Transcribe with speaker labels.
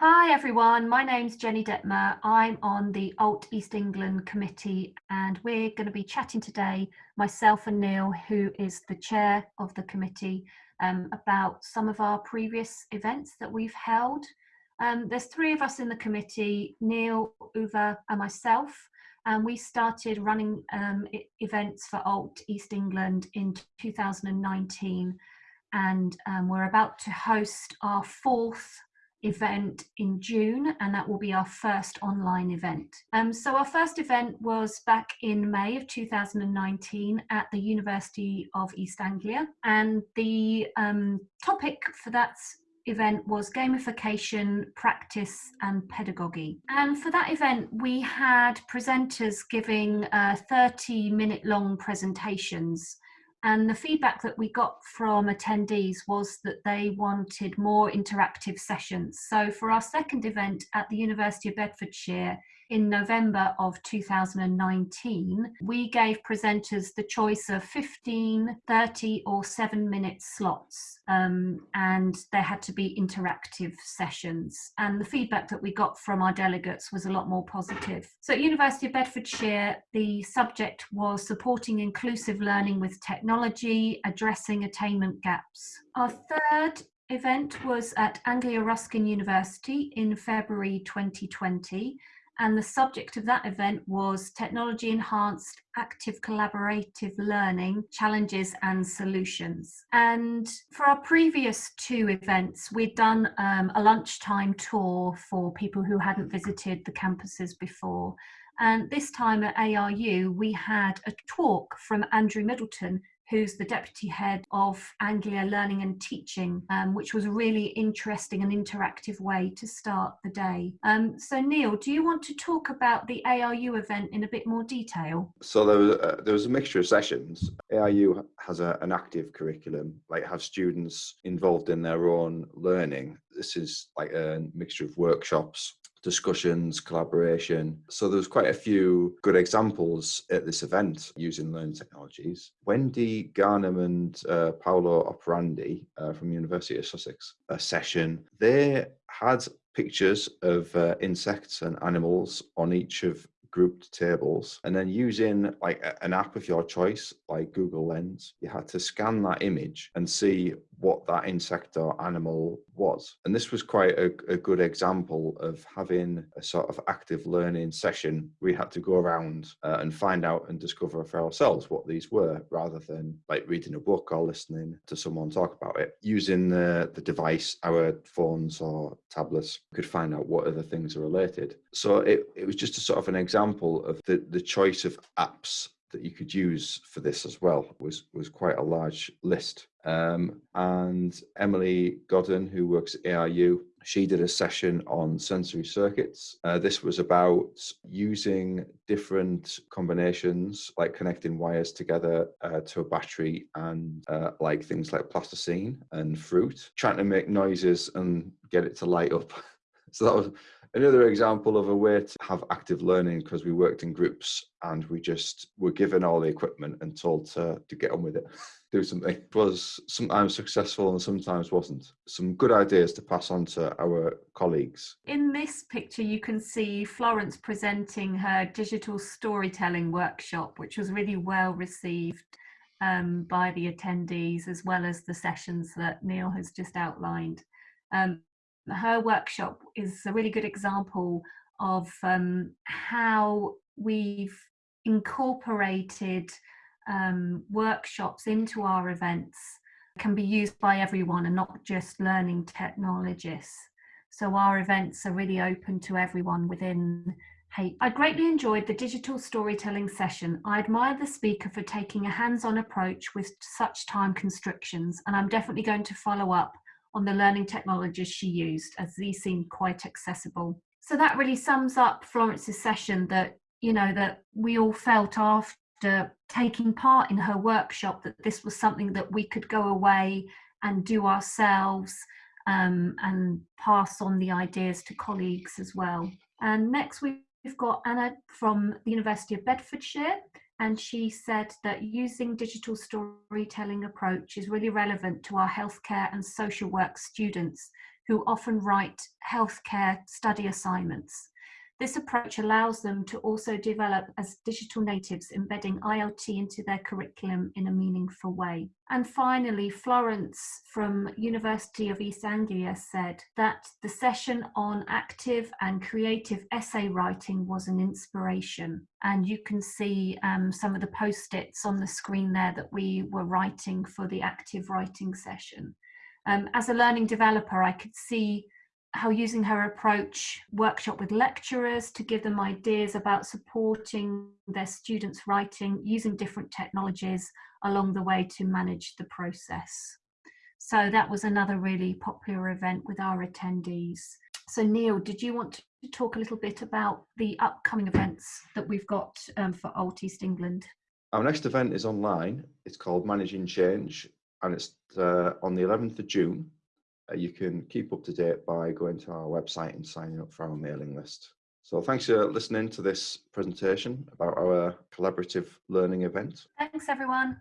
Speaker 1: Hi everyone, my name's Jenny Detmer. I'm on the Alt East England committee and we're going to be chatting today, myself and Neil, who is the chair of the committee, um, about some of our previous events that we've held. Um, there's three of us in the committee, Neil, Uva and myself, and we started running um, events for Alt East England in 2019 and um, we're about to host our fourth event in June and that will be our first online event. Um, so our first event was back in May of 2019 at the University of East Anglia and the um, topic for that event was gamification, practice and pedagogy. And for that event, we had presenters giving uh, 30 minute long presentations and the feedback that we got from attendees was that they wanted more interactive sessions. So for our second event at the University of Bedfordshire, in November of 2019, we gave presenters the choice of 15, 30 or 7 minute slots um, and there had to be interactive sessions and the feedback that we got from our delegates was a lot more positive. So at University of Bedfordshire the subject was supporting inclusive learning with technology, addressing attainment gaps. Our third event was at Anglia Ruskin University in February 2020 and the subject of that event was technology enhanced active collaborative learning challenges and solutions. And for our previous two events we'd done um, a lunchtime tour for people who hadn't visited the campuses before. And this time at ARU we had a talk from Andrew Middleton who's the deputy head of Anglia Learning and Teaching, um, which was a really interesting and interactive way to start the day. Um, so Neil, do you want to talk about the ARU event in a bit more detail?
Speaker 2: So there was, uh, there was a mixture of sessions. ARU has a, an active curriculum, like have students involved in their own learning. This is like a mixture of workshops, discussions, collaboration. So there was quite a few good examples at this event using learning technologies. Wendy Garnham and uh, Paolo Oprandi uh, from University of Sussex, a session, they had pictures of uh, insects and animals on each of grouped tables and then using like an app of your choice like google lens you had to scan that image and see what that insect or animal was. And this was quite a, a good example of having a sort of active learning session. We had to go around uh, and find out and discover for ourselves what these were rather than like reading a book or listening to someone talk about it. Using the, the device our phones or tablets could find out what other things are related. So it, it was just a sort of an example of the, the choice of apps that you could use for this as well was was quite a large list. Um, and Emily Godden, who works at ARU, she did a session on sensory circuits. Uh, this was about using different combinations, like connecting wires together uh, to a battery and uh, like things like plasticine and fruit, trying to make noises and get it to light up. so that was Another example of a way to have active learning because we worked in groups and we just were given all the equipment and told to, to get on with it, do something. It was sometimes successful and sometimes wasn't. Some good ideas to pass on to our colleagues.
Speaker 1: In this picture, you can see Florence presenting her digital storytelling workshop, which was really well received um, by the attendees as well as the sessions that Neil has just outlined. Um, her workshop is a really good example of um, how we've incorporated um, workshops into our events can be used by everyone and not just learning technologists. So our events are really open to everyone within Hey, I greatly enjoyed the digital storytelling session. I admire the speaker for taking a hands-on approach with such time constrictions, and I'm definitely going to follow up on the learning technologies she used as these seemed quite accessible. So that really sums up Florence's session that, you know, that we all felt after taking part in her workshop that this was something that we could go away and do ourselves um, and pass on the ideas to colleagues as well. And next we've got Anna from the University of Bedfordshire and she said that using digital storytelling approach is really relevant to our healthcare and social work students who often write healthcare study assignments. This approach allows them to also develop as digital natives, embedding IoT into their curriculum in a meaningful way. And finally, Florence from University of East Anglia said that the session on active and creative essay writing was an inspiration. And you can see um, some of the post-its on the screen there that we were writing for the active writing session. Um, as a learning developer, I could see how using her approach workshop with lecturers to give them ideas about supporting their students writing using different technologies along the way to manage the process. So that was another really popular event with our attendees. So Neil, did you want to talk a little bit about the upcoming events that we've got um, for Alt East England?
Speaker 2: Our next event is online. It's called Managing Change and it's uh, on the 11th of June Uh, you can keep up to date by going to our website and signing up for our mailing list. So thanks for listening to this presentation about our collaborative learning event.
Speaker 1: Thanks everyone.